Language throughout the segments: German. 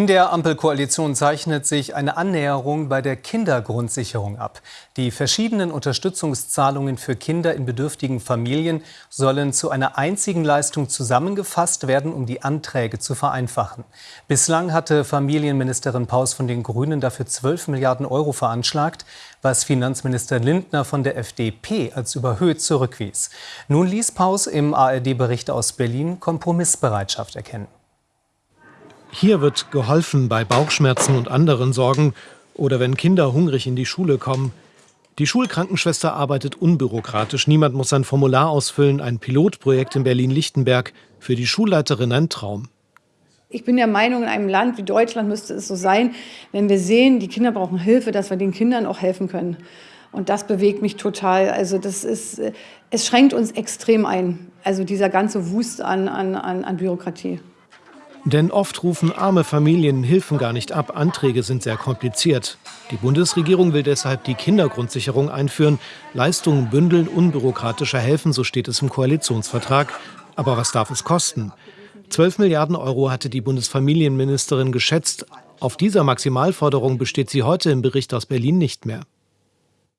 In der Ampelkoalition zeichnet sich eine Annäherung bei der Kindergrundsicherung ab. Die verschiedenen Unterstützungszahlungen für Kinder in bedürftigen Familien sollen zu einer einzigen Leistung zusammengefasst werden, um die Anträge zu vereinfachen. Bislang hatte Familienministerin Paus von den Grünen dafür 12 Milliarden Euro veranschlagt, was Finanzminister Lindner von der FDP als überhöht zurückwies. Nun ließ Paus im ARD-Bericht aus Berlin Kompromissbereitschaft erkennen. Hier wird geholfen bei Bauchschmerzen und anderen Sorgen oder wenn Kinder hungrig in die Schule kommen. Die Schulkrankenschwester arbeitet unbürokratisch. Niemand muss ein Formular ausfüllen. Ein Pilotprojekt in Berlin-Lichtenberg. Für die Schulleiterin ein Traum. Ich bin der Meinung, in einem Land wie Deutschland müsste es so sein, wenn wir sehen, die Kinder brauchen Hilfe, dass wir den Kindern auch helfen können. Und das bewegt mich total. Also das ist, es schränkt uns extrem ein. Also dieser ganze Wust an, an, an Bürokratie. Denn oft rufen arme Familien Hilfen gar nicht ab, Anträge sind sehr kompliziert. Die Bundesregierung will deshalb die Kindergrundsicherung einführen, Leistungen bündeln, unbürokratischer helfen, so steht es im Koalitionsvertrag. Aber was darf es kosten? 12 Milliarden Euro hatte die Bundesfamilienministerin geschätzt. Auf dieser Maximalforderung besteht sie heute im Bericht aus Berlin nicht mehr.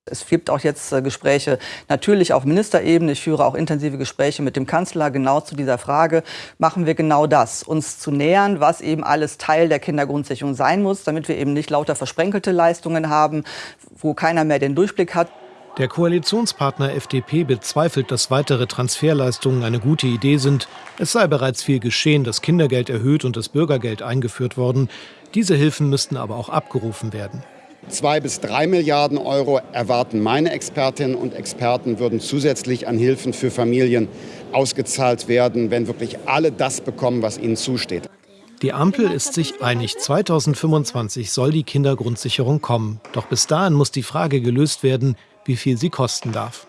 Es gibt auch jetzt äh, Gespräche natürlich auf Ministerebene. Ich führe auch intensive Gespräche mit dem Kanzler genau zu dieser Frage. Machen wir genau das, uns zu nähern, was eben alles Teil der Kindergrundsicherung sein muss, damit wir eben nicht lauter versprenkelte Leistungen haben, wo keiner mehr den Durchblick hat. Der Koalitionspartner FDP bezweifelt, dass weitere Transferleistungen eine gute Idee sind. Es sei bereits viel geschehen, das Kindergeld erhöht und das Bürgergeld eingeführt worden. Diese Hilfen müssten aber auch abgerufen werden. Zwei bis drei Milliarden Euro erwarten meine Expertinnen und Experten, würden zusätzlich an Hilfen für Familien ausgezahlt werden, wenn wirklich alle das bekommen, was ihnen zusteht. Die Ampel ist sich einig, 2025 soll die Kindergrundsicherung kommen. Doch bis dahin muss die Frage gelöst werden, wie viel sie kosten darf.